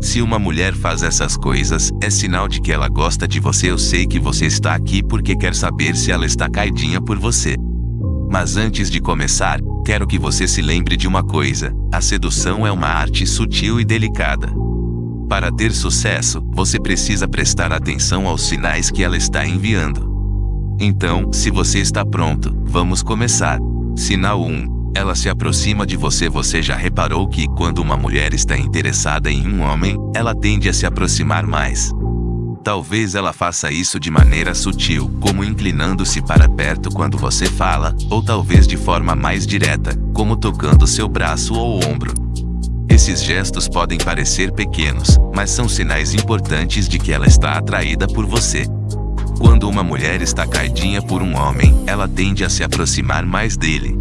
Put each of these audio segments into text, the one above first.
Se uma mulher faz essas coisas, é sinal de que ela gosta de você. Eu sei que você está aqui porque quer saber se ela está caidinha por você. Mas antes de começar, quero que você se lembre de uma coisa: a sedução é uma arte sutil e delicada. Para ter sucesso, você precisa prestar atenção aos sinais que ela está enviando. Então, se você está pronto, vamos começar. Sinal 1. Ela se aproxima de você. Você já reparou que, quando uma mulher está interessada em um homem, ela tende a se aproximar mais. Talvez ela faça isso de maneira sutil, como inclinando-se para perto quando você fala, ou talvez de forma mais direta, como tocando seu braço ou ombro. Esses gestos podem parecer pequenos, mas são sinais importantes de que ela está atraída por você. Quando uma mulher está caidinha por um homem, ela tende a se aproximar mais dele.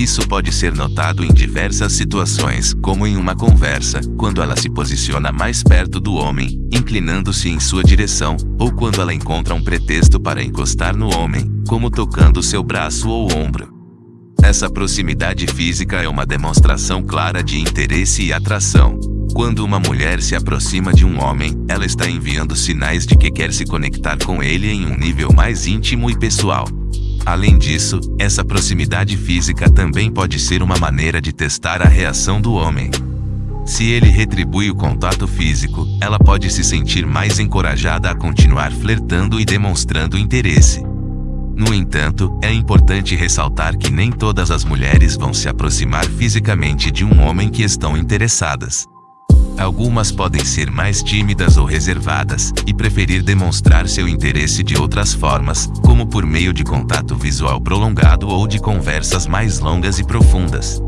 Isso pode ser notado em diversas situações, como em uma conversa, quando ela se posiciona mais perto do homem, inclinando-se em sua direção, ou quando ela encontra um pretexto para encostar no homem, como tocando seu braço ou ombro. Essa proximidade física é uma demonstração clara de interesse e atração. Quando uma mulher se aproxima de um homem, ela está enviando sinais de que quer se conectar com ele em um nível mais íntimo e pessoal. Além disso, essa proximidade física também pode ser uma maneira de testar a reação do homem. Se ele retribui o contato físico, ela pode se sentir mais encorajada a continuar flertando e demonstrando interesse. No entanto, é importante ressaltar que nem todas as mulheres vão se aproximar fisicamente de um homem que estão interessadas. Algumas podem ser mais tímidas ou reservadas e preferir demonstrar seu interesse de outras formas, como por meio de contato visual prolongado ou de conversas mais longas e profundas.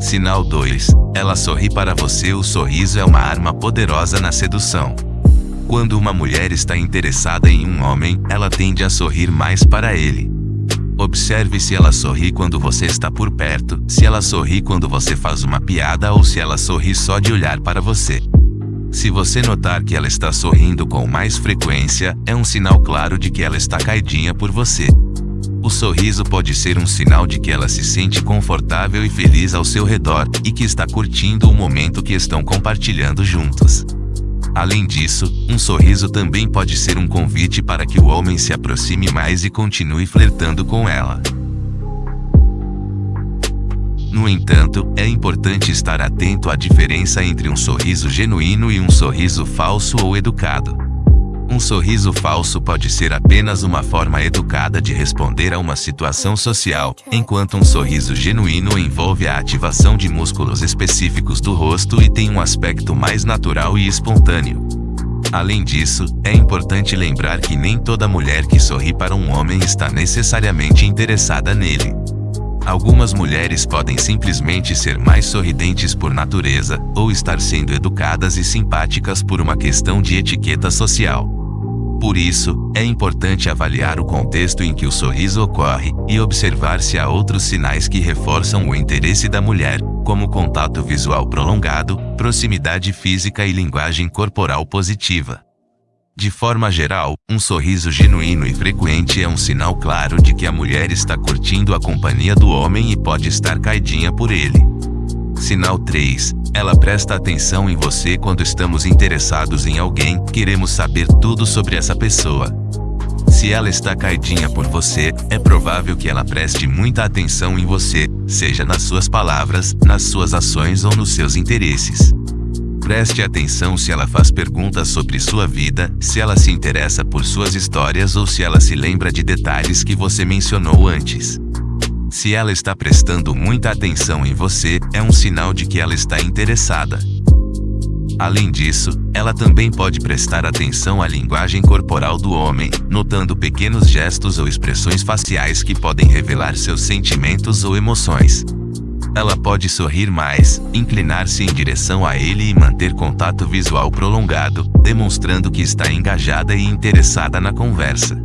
Sinal 2. Ela sorri para você. O sorriso é uma arma poderosa na sedução. Quando uma mulher está interessada em um homem, ela tende a sorrir mais para ele. Observe se ela sorri quando você está por perto, se ela sorri quando você faz uma piada ou se ela sorri só de olhar para você. Se você notar que ela está sorrindo com mais frequência, é um sinal claro de que ela está caidinha por você. O sorriso pode ser um sinal de que ela se sente confortável e feliz ao seu redor e que está curtindo o momento que estão compartilhando juntos. Além disso, um sorriso também pode ser um convite para que o homem se aproxime mais e continue flertando com ela. No entanto, é importante estar atento à diferença entre um sorriso genuíno e um sorriso falso ou educado. Um sorriso falso pode ser apenas uma forma educada de responder a uma situação social, enquanto um sorriso genuíno envolve a ativação de músculos específicos do rosto e tem um aspecto mais natural e espontâneo. Além disso, é importante lembrar que nem toda mulher que sorri para um homem está necessariamente interessada nele. Algumas mulheres podem simplesmente ser mais sorridentes por natureza, ou estar sendo educadas e simpáticas por uma questão de etiqueta social. Por isso, é importante avaliar o contexto em que o sorriso ocorre e observar se há outros sinais que reforçam o interesse da mulher, como contato visual prolongado, proximidade física e linguagem corporal positiva. De forma geral, um sorriso genuíno e frequente é um sinal claro de que a mulher está curtindo a companhia do homem e pode estar caidinha por ele. Sinal 3. Ela presta atenção em você quando estamos interessados em alguém, queremos saber tudo sobre essa pessoa. Se ela está caidinha por você, é provável que ela preste muita atenção em você, seja nas suas palavras, nas suas ações ou nos seus interesses. Preste atenção se ela faz perguntas sobre sua vida, se ela se interessa por suas histórias ou se ela se lembra de detalhes que você mencionou antes. Se ela está prestando muita atenção em você, é um sinal de que ela está interessada. Além disso, ela também pode prestar atenção à linguagem corporal do homem, notando pequenos gestos ou expressões faciais que podem revelar seus sentimentos ou emoções. Ela pode sorrir mais, inclinar-se em direção a ele e manter contato visual prolongado, demonstrando que está engajada e interessada na conversa.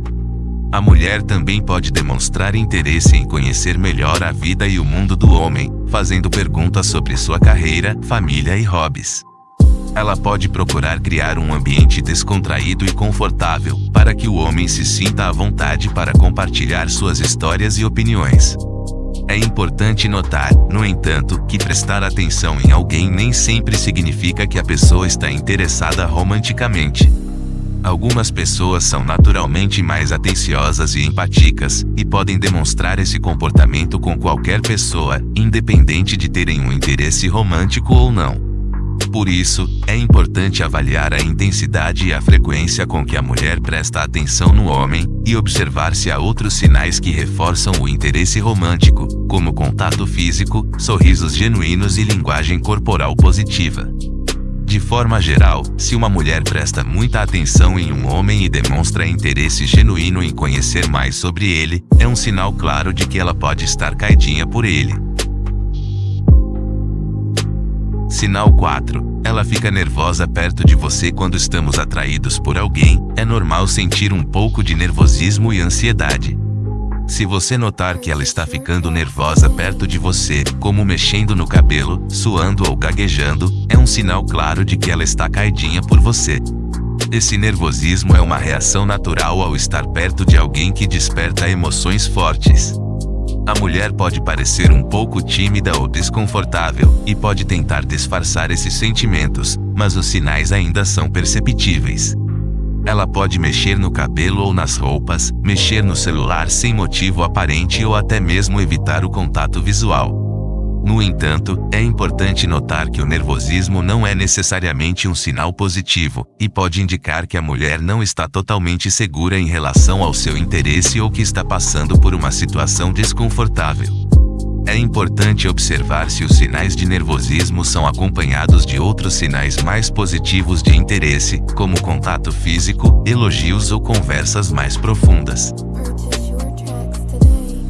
A mulher também pode demonstrar interesse em conhecer melhor a vida e o mundo do homem, fazendo perguntas sobre sua carreira, família e hobbies. Ela pode procurar criar um ambiente descontraído e confortável, para que o homem se sinta à vontade para compartilhar suas histórias e opiniões. É importante notar, no entanto, que prestar atenção em alguém nem sempre significa que a pessoa está interessada romanticamente. Algumas pessoas são naturalmente mais atenciosas e empaticas, e podem demonstrar esse comportamento com qualquer pessoa, independente de terem um interesse romântico ou não. Por isso, é importante avaliar a intensidade e a frequência com que a mulher presta atenção no homem, e observar se há outros sinais que reforçam o interesse romântico, como contato físico, sorrisos genuínos e linguagem corporal positiva. De forma geral, se uma mulher presta muita atenção em um homem e demonstra interesse genuíno em conhecer mais sobre ele, é um sinal claro de que ela pode estar caidinha por ele. Sinal 4. Ela fica nervosa perto de você quando estamos atraídos por alguém. É normal sentir um pouco de nervosismo e ansiedade. Se você notar que ela está ficando nervosa perto de você, como mexendo no cabelo, suando ou gaguejando, é um sinal claro de que ela está caidinha por você. Esse nervosismo é uma reação natural ao estar perto de alguém que desperta emoções fortes. A mulher pode parecer um pouco tímida ou desconfortável, e pode tentar disfarçar esses sentimentos, mas os sinais ainda são perceptíveis. Ela pode mexer no cabelo ou nas roupas, mexer no celular sem motivo aparente ou até mesmo evitar o contato visual. No entanto, é importante notar que o nervosismo não é necessariamente um sinal positivo, e pode indicar que a mulher não está totalmente segura em relação ao seu interesse ou que está passando por uma situação desconfortável. É importante observar se os sinais de nervosismo são acompanhados de outros sinais mais positivos de interesse, como contato físico, elogios ou conversas mais profundas.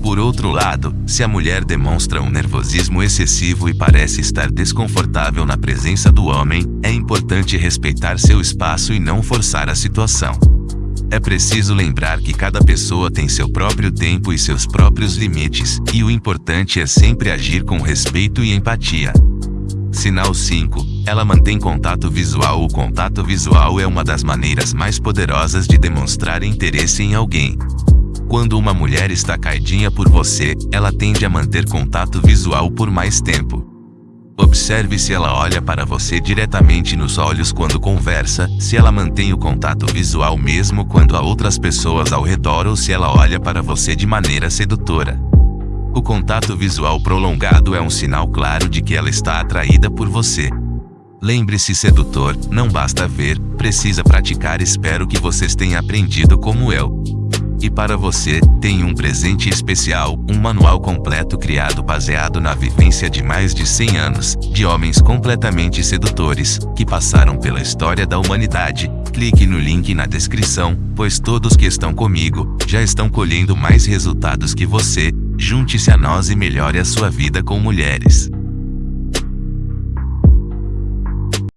Por outro lado, se a mulher demonstra um nervosismo excessivo e parece estar desconfortável na presença do homem, é importante respeitar seu espaço e não forçar a situação. É preciso lembrar que cada pessoa tem seu próprio tempo e seus próprios limites, e o importante é sempre agir com respeito e empatia. Sinal 5. Ela mantém contato visual. O contato visual é uma das maneiras mais poderosas de demonstrar interesse em alguém. Quando uma mulher está caidinha por você, ela tende a manter contato visual por mais tempo. Observe se ela olha para você diretamente nos olhos quando conversa, se ela mantém o contato visual mesmo quando há outras pessoas ao redor ou se ela olha para você de maneira sedutora. O contato visual prolongado é um sinal claro de que ela está atraída por você. Lembre-se sedutor, não basta ver, precisa praticar espero que vocês tenham aprendido como eu. E para você, tem um presente especial, um manual completo criado baseado na vivência de mais de 100 anos, de homens completamente sedutores, que passaram pela história da humanidade. Clique no link na descrição, pois todos que estão comigo, já estão colhendo mais resultados que você. Junte-se a nós e melhore a sua vida com mulheres.